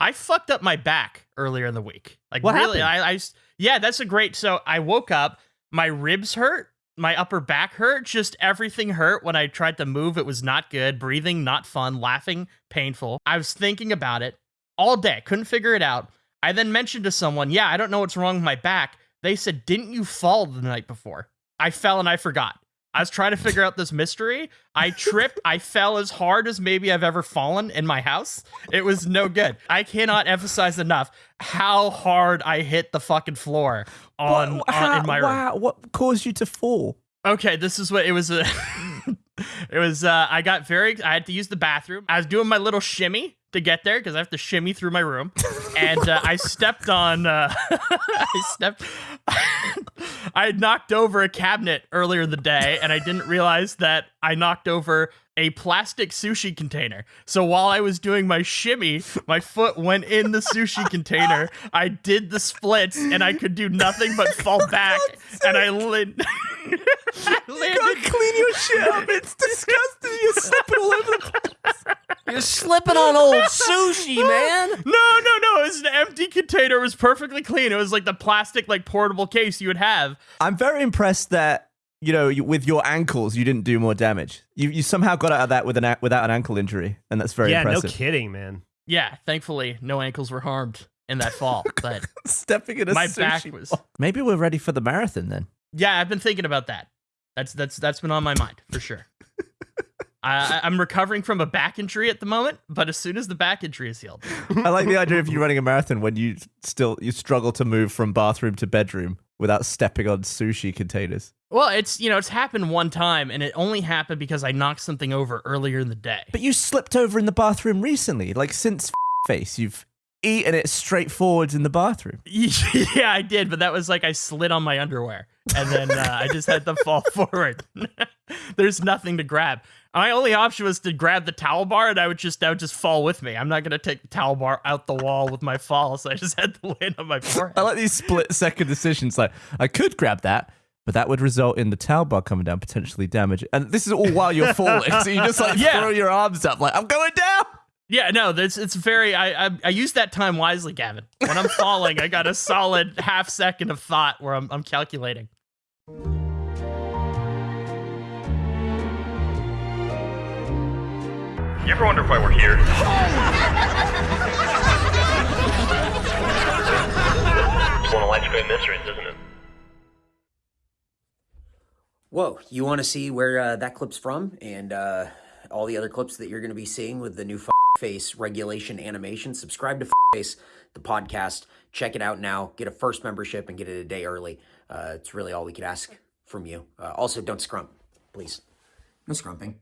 I fucked up my back earlier in the week. Like What really, happened? I, I yeah, that's a great. So I woke up, my ribs hurt, my upper back hurt, just everything hurt. When I tried to move, it was not good. Breathing, not fun. Laughing, painful. I was thinking about it all day, couldn't figure it out. I then mentioned to someone, yeah, I don't know what's wrong with my back. They said, didn't you fall the night before? I fell and I forgot. I was trying to figure out this mystery. I tripped. I fell as hard as maybe I've ever fallen in my house. It was no good. I cannot emphasize enough how hard I hit the fucking floor on, What- on in my room. what caused you to fall? Okay, this is what it was. A it was. Uh, I got very. I had to use the bathroom. I was doing my little shimmy to get there because I have to shimmy through my room, and uh, I stepped on. Uh, I stepped. I had knocked over a cabinet earlier in the day, and I didn't realize that I knocked over a plastic sushi container. So while I was doing my shimmy, my foot went in the sushi container. I did the splits, and I could do nothing but fall back, and I lit. I You landed gotta clean your shit up. It's disgusting. You're slipping all over the place. You're slipping on old sushi, man. No, no, no. It was an empty container. It was perfectly clean. It was like the plastic, like portable case you would have. I'm very impressed that you know you, with your ankles you didn't do more damage. You you somehow got out of that with an without an ankle injury, and that's very yeah, impressive. no kidding, man. Yeah, thankfully, no ankles were harmed in that fall. But Stepping in a my sushi back was. Maybe we're ready for the marathon then. Yeah, I've been thinking about that. That's that's that's been on my mind for sure. I, I'm recovering from a back injury at the moment, but as soon as the back injury is healed, I like the idea of you running a marathon when you still you struggle to move from bathroom to bedroom without stepping on sushi containers. well, it's you know it's happened one time, and it only happened because I knocked something over earlier in the day. But you slipped over in the bathroom recently, like since face, you've eaten it straight forwards in the bathroom. yeah, I did, but that was like I slid on my underwear, and then uh, I just had to fall forward. There's nothing to grab. My only option was to grab the towel bar, and I would just that would just fall with me. I'm not gonna take the towel bar out the wall with my fall, so I just had to land on my forehead. I like these split second decisions. Like I could grab that, but that would result in the towel bar coming down, potentially damage. And this is all while you're falling, so you just like Yeah. throw your arms up, like I'm going down. Yeah, no, that's it's very. I, I I use that time wisely, Gavin. When I'm falling, I got a solid half second of thought where I'm I'm calculating. You ever wonder why we're here? it's one of life's great mysteries, isn't it? Whoa, you want to see where uh, that clip's from and uh, all the other clips that you're going to be seeing with the new Face regulation animation? Subscribe to Face, the podcast. Check it out now. Get a first membership and get it a day early. Uh, it's really all we could ask from you. Uh, also, don't scrump, please. No scrumping.